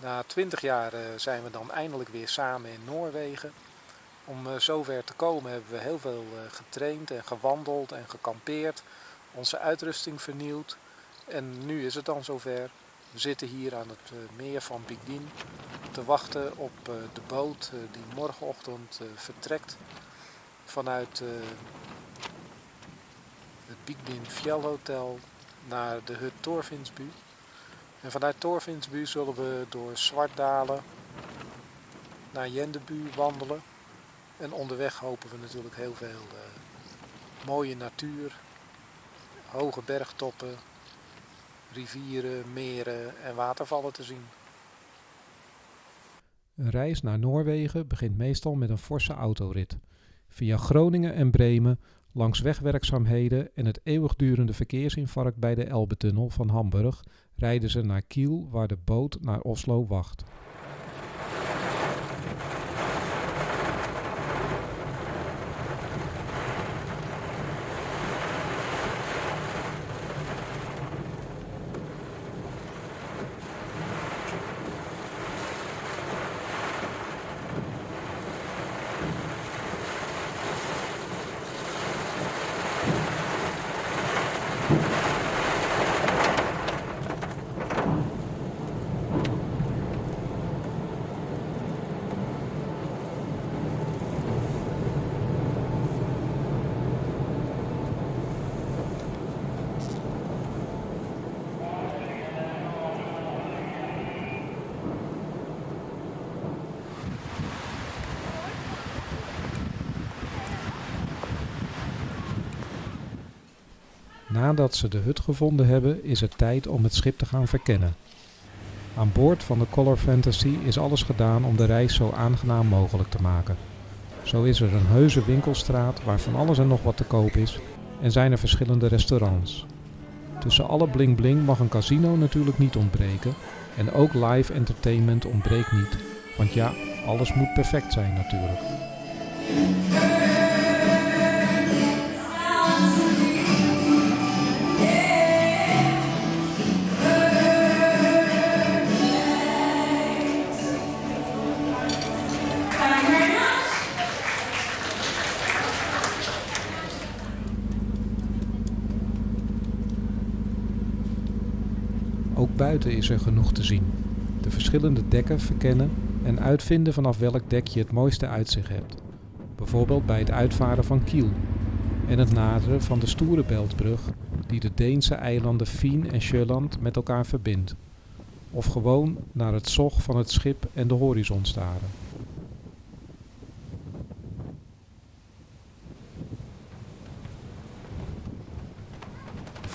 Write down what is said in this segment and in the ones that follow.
Na twintig jaar eh, zijn we dan eindelijk weer samen in Noorwegen. Om eh, zover te komen hebben we heel veel eh, getraind en gewandeld en gekampeerd. Onze uitrusting vernieuwd. En nu is het dan zover. We zitten hier aan het meer van Bigdin te wachten op de boot die morgenochtend vertrekt vanuit het Bigdin Fjellhotel naar de hut Torvinsbu. En vanuit Torvinsbu zullen we door Zwartdalen naar Jendebu wandelen. En onderweg hopen we natuurlijk heel veel uh, mooie natuur, hoge bergtoppen, rivieren, meren en watervallen te zien. Een reis naar Noorwegen begint meestal met een forse autorit. Via Groningen en Bremen Langs wegwerkzaamheden en het eeuwigdurende verkeersinfarct bij de Elbetunnel van Hamburg rijden ze naar Kiel waar de boot naar Oslo wacht. Nadat ze de hut gevonden hebben, is het tijd om het schip te gaan verkennen. Aan boord van de Color Fantasy is alles gedaan om de reis zo aangenaam mogelijk te maken. Zo is er een heuse winkelstraat waar van alles en nog wat te koop is en zijn er verschillende restaurants. Tussen alle bling bling mag een casino natuurlijk niet ontbreken en ook live entertainment ontbreekt niet, want ja, alles moet perfect zijn natuurlijk. Buiten is er genoeg te zien. De verschillende dekken verkennen en uitvinden vanaf welk dek je het mooiste uitzicht hebt. Bijvoorbeeld bij het uitvaren van Kiel en het naderen van de stoere beltbrug die de Deense eilanden Fien en Sjölland met elkaar verbindt. Of gewoon naar het zog van het schip en de horizon staren.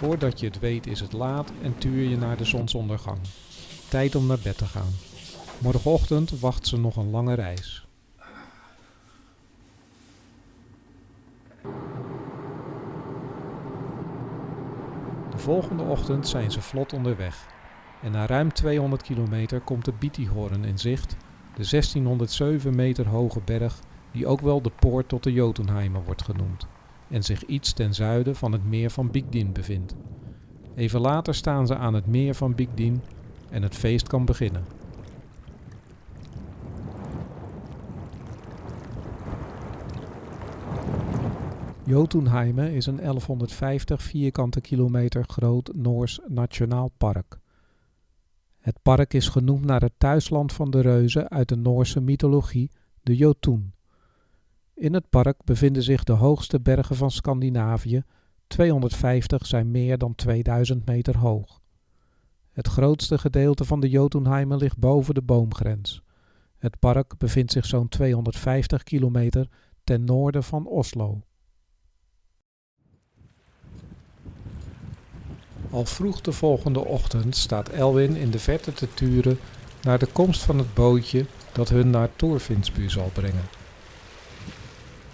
Voordat je het weet is het laat en tuur je naar de zonsondergang. Tijd om naar bed te gaan. Morgenochtend wacht ze nog een lange reis. De volgende ochtend zijn ze vlot onderweg. En na ruim 200 kilometer komt de Bietihorn in zicht, de 1607 meter hoge berg die ook wel de poort tot de Jotunheimer wordt genoemd en zich iets ten zuiden van het meer van Bigdin bevindt. Even later staan ze aan het meer van Bigdin en het feest kan beginnen. Jotunheimen is een 1150 vierkante kilometer groot Noors nationaal park. Het park is genoemd naar het thuisland van de reuzen uit de Noorse mythologie, de Jotun. In het park bevinden zich de hoogste bergen van Scandinavië, 250 zijn meer dan 2000 meter hoog. Het grootste gedeelte van de Jotunheimen ligt boven de boomgrens. Het park bevindt zich zo'n 250 kilometer ten noorden van Oslo. Al vroeg de volgende ochtend staat Elwin in de verte te turen naar de komst van het bootje dat hun naar Torfinsbu zal brengen.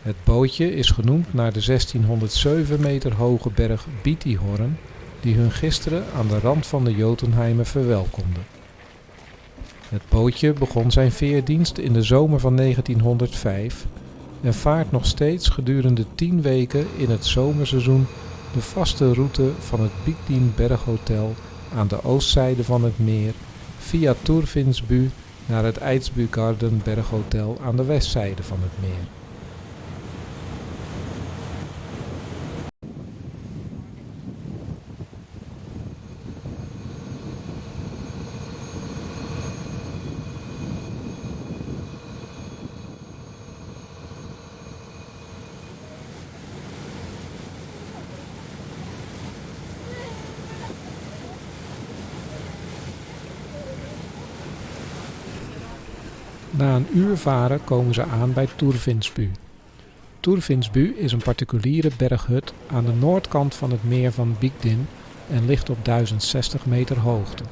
Het bootje is genoemd naar de 1607 meter hoge berg Bietihorn, die hun gisteren aan de rand van de Jotunheimen verwelkomde. Het bootje begon zijn veerdienst in de zomer van 1905 en vaart nog steeds gedurende 10 weken in het zomerseizoen de vaste route van het Biekdien Berghotel aan de oostzijde van het meer via Turfinsbu naar het Eidsbugarden Berghotel aan de westzijde van het meer. Na een uur varen komen ze aan bij Turfinsbu. Turfinsbu is een particuliere berghut aan de noordkant van het meer van Bigdin en ligt op 1060 meter hoogte.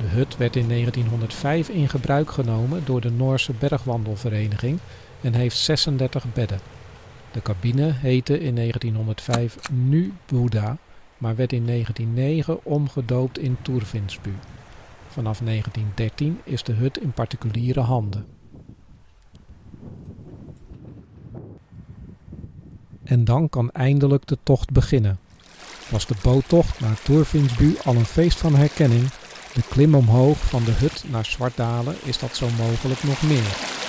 De hut werd in 1905 in gebruik genomen door de Noorse bergwandelvereniging en heeft 36 bedden. De cabine heette in 1905 Nu Buddha, maar werd in 1909 omgedoopt in Turfinsbu. Vanaf 1913 is de hut in particuliere handen. En dan kan eindelijk de tocht beginnen. Was de boottocht naar Turfinsbu al een feest van herkenning, de klim omhoog van de hut naar Zwartdalen is dat zo mogelijk nog meer.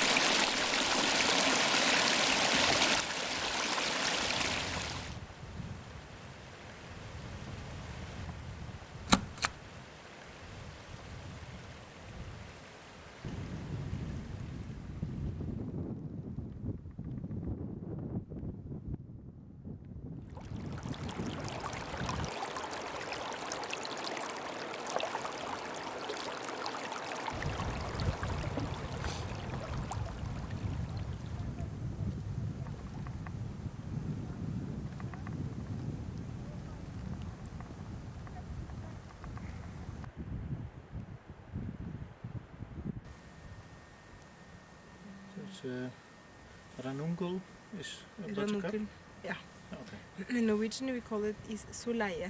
Dus uh, Ranungul is op dat je kap? Ranunkel. Ja. Oké. In Norwegian we call it is soleie.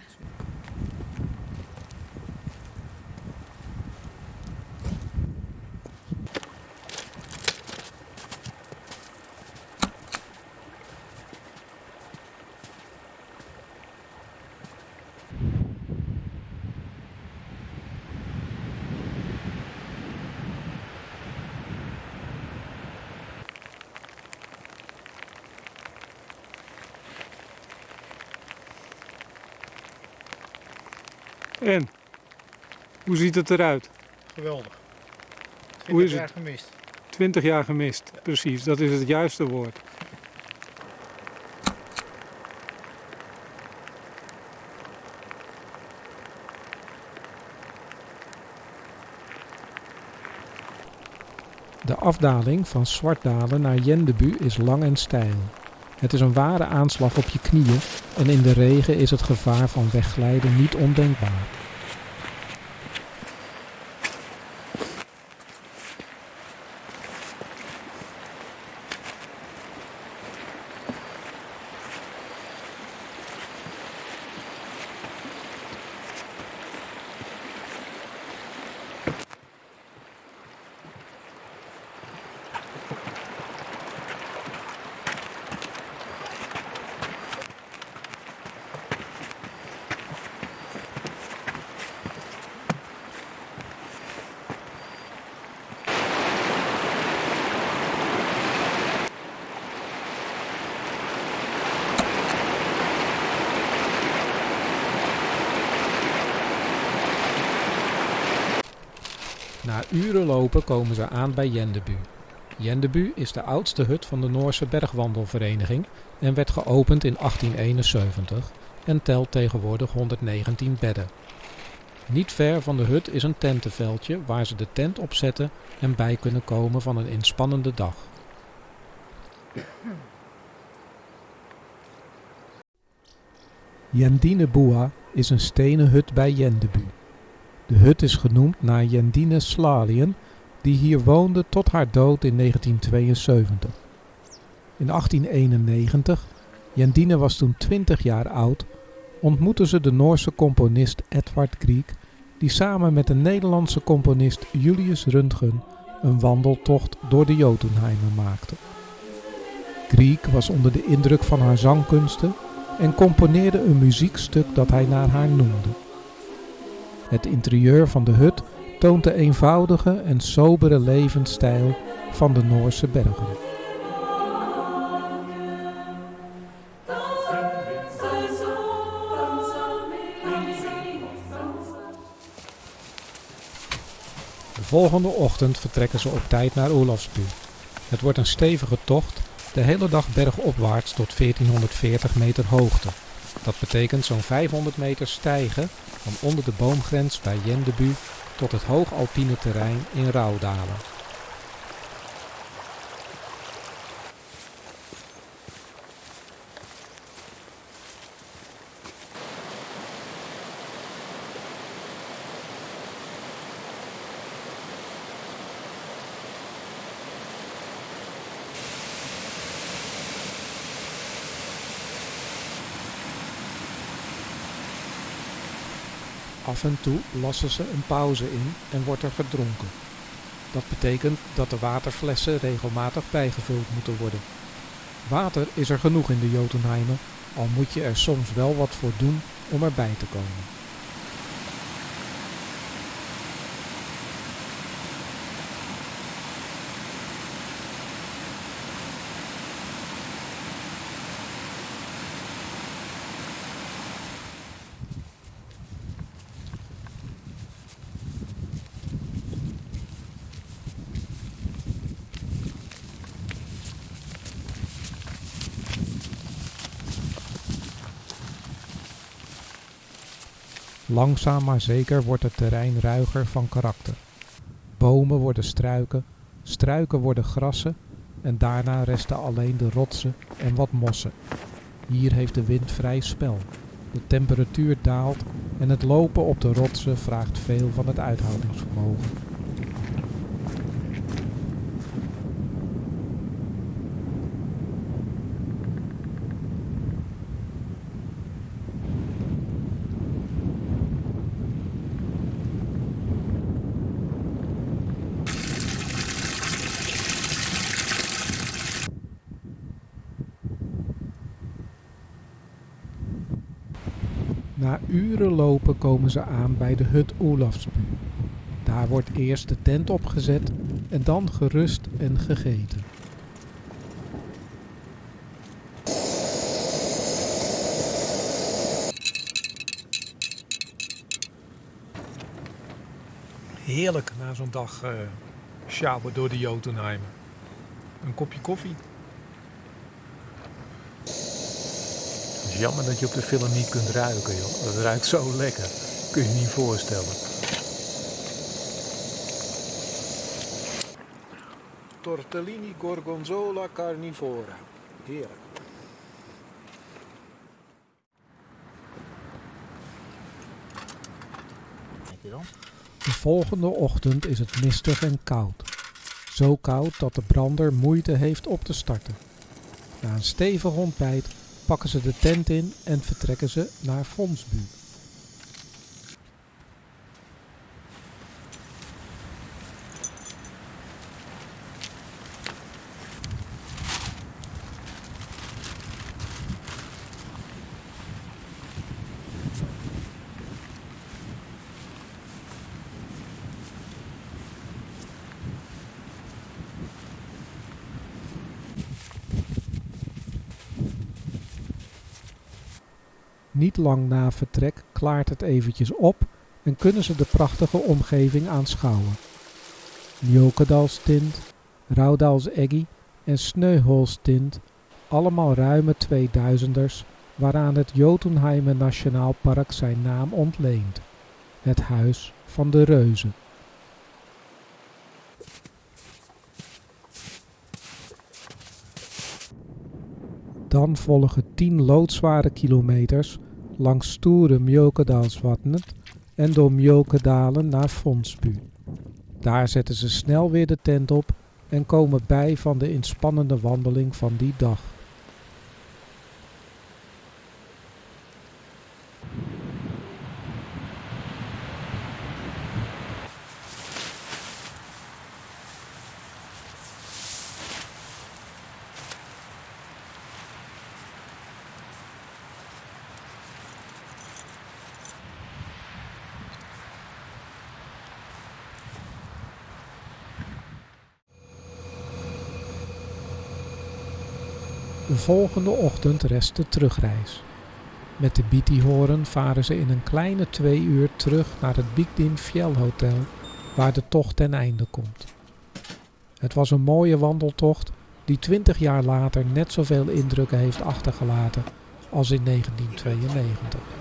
En? Hoe ziet het eruit? Geweldig. Hoe is 20 jaar het? gemist. 20 jaar gemist, precies, dat is het juiste woord. De afdaling van Zwartdalen naar Jendebu is lang en steil. Het is een ware aanslag op je knieën en in de regen is het gevaar van wegglijden niet ondenkbaar. Uren lopen komen ze aan bij Jendebu. Jendebu is de oudste hut van de Noorse bergwandelvereniging en werd geopend in 1871 en telt tegenwoordig 119 bedden. Niet ver van de hut is een tentenveldje waar ze de tent opzetten en bij kunnen komen van een inspannende dag. Jendine Boa is een stenen hut bij Jendebu. De hut is genoemd naar Jendine Slalien, die hier woonde tot haar dood in 1972. In 1891, Jendine was toen 20 jaar oud, ontmoette ze de Noorse componist Edvard Grieg, die samen met de Nederlandse componist Julius Röntgen een wandeltocht door de Jotunheimer maakte. Grieg was onder de indruk van haar zangkunsten en componeerde een muziekstuk dat hij naar haar noemde. Het interieur van de hut toont de eenvoudige en sobere levensstijl van de Noorse bergen. De volgende ochtend vertrekken ze op tijd naar Olavsbu. Het wordt een stevige tocht, de hele dag bergopwaarts tot 1440 meter hoogte. Dat betekent zo'n 500 meter stijgen van onder de boomgrens bij Jendebu tot het hoogalpine terrein in Rauwdalen. Af en toe lassen ze een pauze in en wordt er gedronken. Dat betekent dat de waterflessen regelmatig bijgevuld moeten worden. Water is er genoeg in de Jotunheimen, al moet je er soms wel wat voor doen om erbij te komen. Langzaam maar zeker wordt het terrein ruiger van karakter. Bomen worden struiken, struiken worden grassen en daarna resten alleen de rotsen en wat mossen. Hier heeft de wind vrij spel. De temperatuur daalt en het lopen op de rotsen vraagt veel van het uithoudingsvermogen. Na uren lopen komen ze aan bij de hut Olafsbu. Daar wordt eerst de tent opgezet en dan gerust en gegeten. Heerlijk na zo'n dag uh, sjouwen door de Jotunheimen. Een kopje koffie. Is jammer dat je op de film niet kunt ruiken, joh. Het ruikt zo lekker. Kun je je niet voorstellen. Tortellini gorgonzola carnivora. Heerlijk. De volgende ochtend is het mistig en koud. Zo koud dat de brander moeite heeft op te starten. Na een stevig ontbijt pakken ze de tent in en vertrekken ze naar Fonsbu. Niet lang na vertrek klaart het eventjes op en kunnen ze de prachtige omgeving aanschouwen. Mjokedalstint, Raudalseggi en Sneuholstint, allemaal ruime 2000ers, waaraan het Jotunheimer Nationaal Park zijn naam ontleent. Het huis van de reuzen. Dan volgen 10 loodzware kilometers langs stoere Mjokedalsvatnet en door Mjokedalen naar Fonsbu. Daar zetten ze snel weer de tent op en komen bij van de inspannende wandeling van die dag. De volgende ochtend rest de terugreis. Met de Bitihoren varen ze in een kleine twee uur terug naar het Bigdin Fjellhotel, waar de tocht ten einde komt. Het was een mooie wandeltocht die 20 jaar later net zoveel indrukken heeft achtergelaten als in 1992.